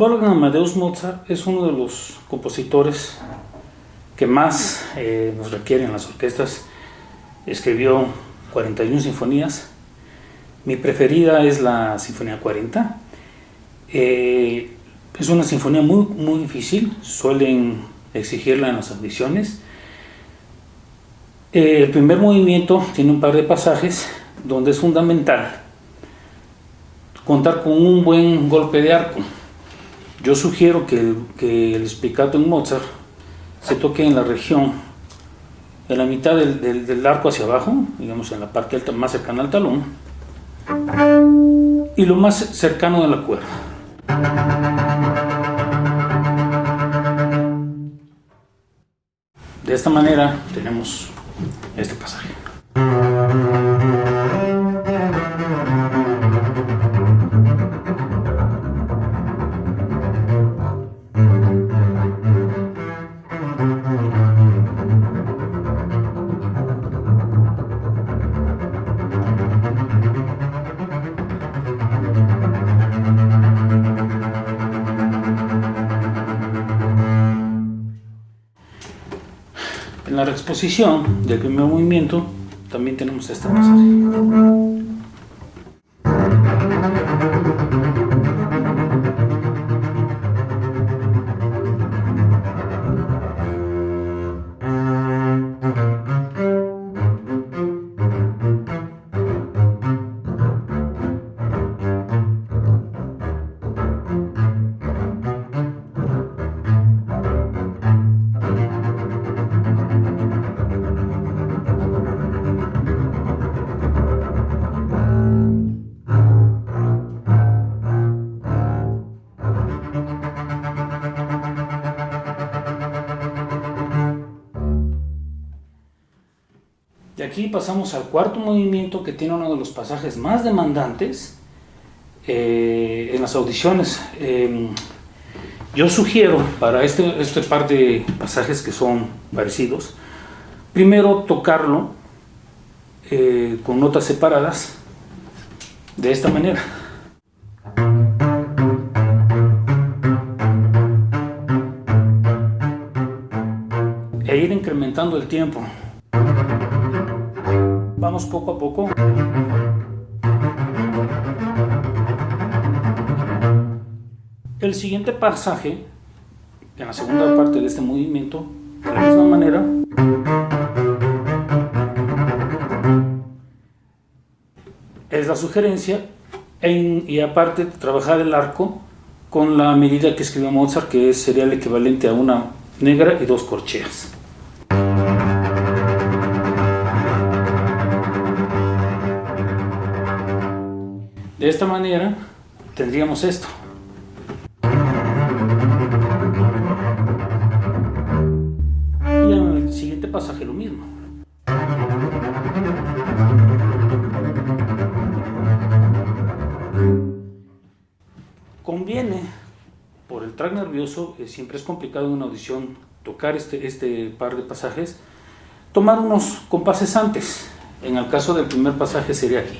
Wolfgang Amadeus Mozart es uno de los compositores que más eh, nos requieren las orquestas. Escribió 41 sinfonías. Mi preferida es la Sinfonía 40. Eh, es una sinfonía muy, muy difícil, suelen exigirla en las audiciones. Eh, el primer movimiento tiene un par de pasajes donde es fundamental contar con un buen golpe de arco. Yo sugiero que el, que en Mozart se toque en la región, en la mitad del, del, arco hacia abajo, digamos en la parte alta, más cercana al talón, y lo más cercano de la cuerda. De esta manera tenemos este pasaje. En la exposición del primer movimiento también tenemos este pasaje. Aquí pasamos al cuarto movimiento que tiene uno de los pasajes más demandantes eh, en las audiciones. Em, yo sugiero para este, este par de pasajes que son parecidos, primero tocarlo eh, con notas separadas de esta manera. E ir incrementando el tiempo. Poco a poco. El siguiente pasaje, en la segunda parte de este movimiento, de la misma manera, es la sugerencia y aparte trabajar el arco con la medida que escribió Mozart que sería el equivalente a una negra y dos corcheas. De esta manera tendríamos esto. Y en el siguiente pasaje lo mismo. Conviene, por el track nervioso, eh, siempre es complicado en una audición tocar este, este par de pasajes, tomar unos compases antes. En el caso del primer pasaje sería aquí.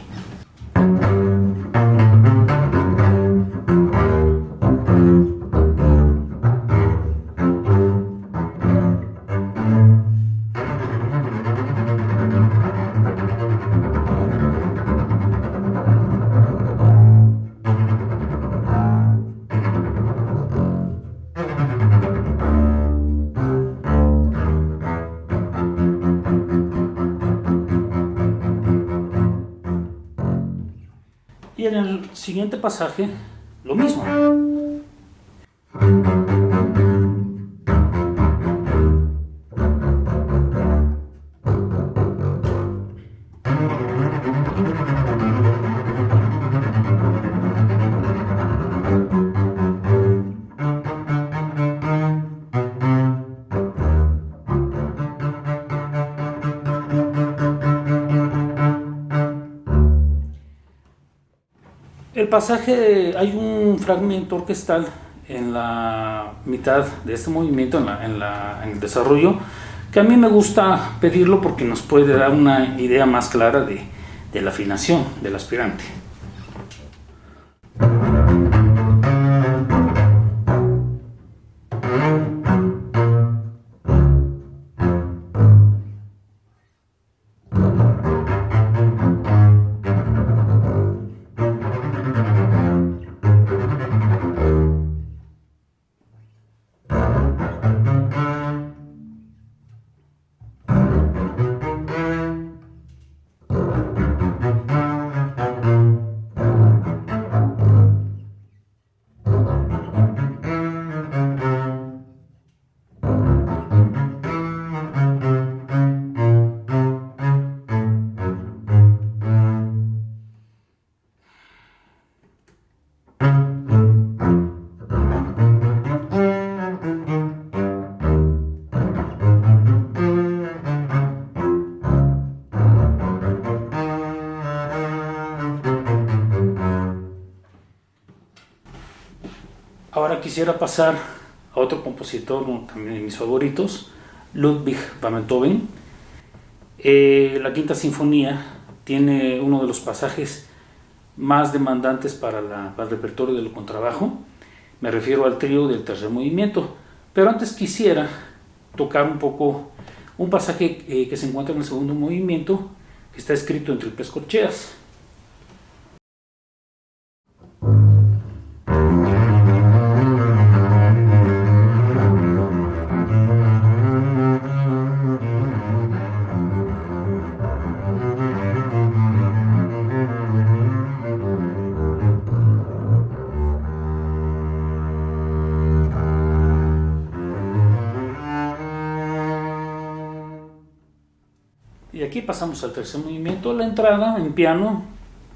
Siguiente pasaje, lo mismo. Pasaje, hay un fragmento orquestal en la mitad de este movimiento, en, el desarrollo, que a mí me gusta pedirlo porque nos puede dar una idea más clara de, de la afinación del aspirante. Ahora quisiera pasar a otro compositor, también de mis favoritos, Ludwig van Beethoven. Eh, la Quinta Sinfonía tiene uno de los pasajes más demandantes para, el repertorio del contrabajo. Me refiero al trío del tercer movimiento. Pero antes quisiera tocar un poco un pasaje eh, que se encuentra en el segundo movimiento, que está escrito en triples corcheas. Aquí pasamos al tercer movimiento, la entrada en piano,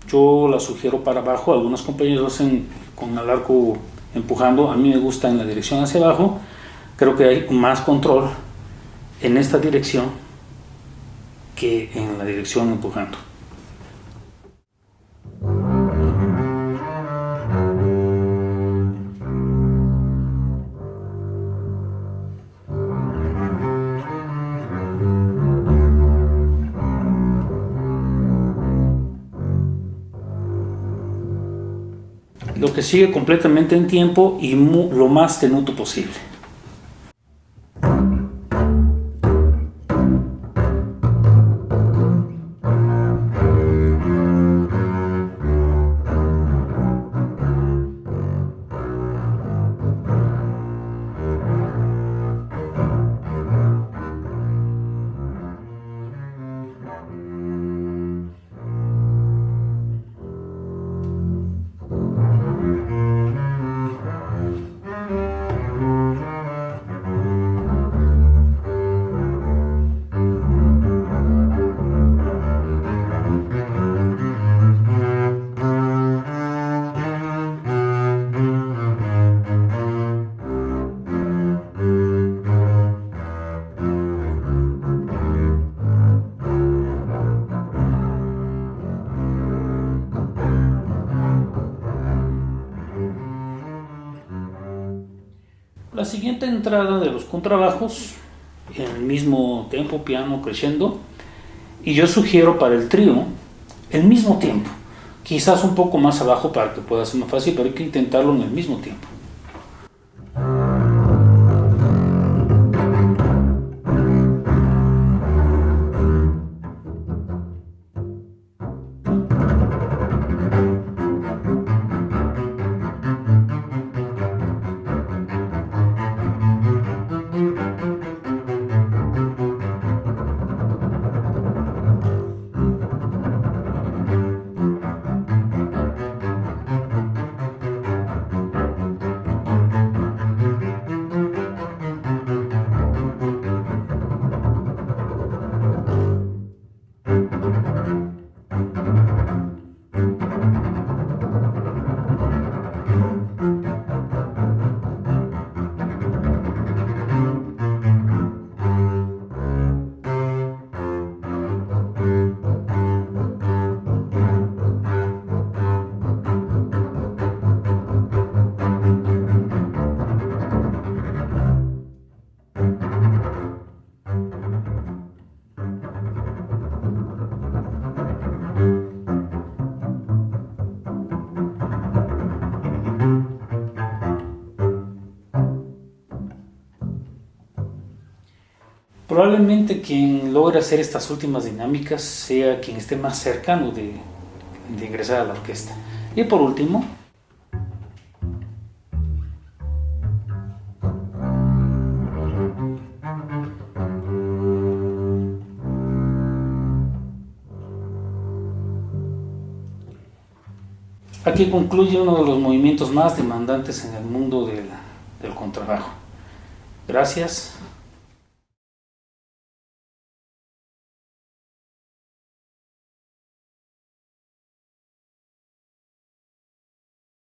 yo la sugiero para abajo, algunos compañeros lo hacen con el arco empujando, a mí me gusta en la dirección hacia abajo, creo que hay más control en esta dirección que en la dirección empujando. Lo que sigue completamente en tiempo y lo más tenuto posible. La siguiente entrada de los contrabajos, en el mismo tempo, piano creciendo, y yo sugiero para el trío el mismo tiempo, quizás un poco más abajo para que pueda ser más fácil, pero hay que intentarlo en el mismo tiempo. Probablemente quien logra hacer estas últimas dinámicas sea quien esté más cercano de, ingresar a la orquesta. Y por último, Aquí concluye uno de los movimientos más demandantes en el mundo del contrabajo. Gracias.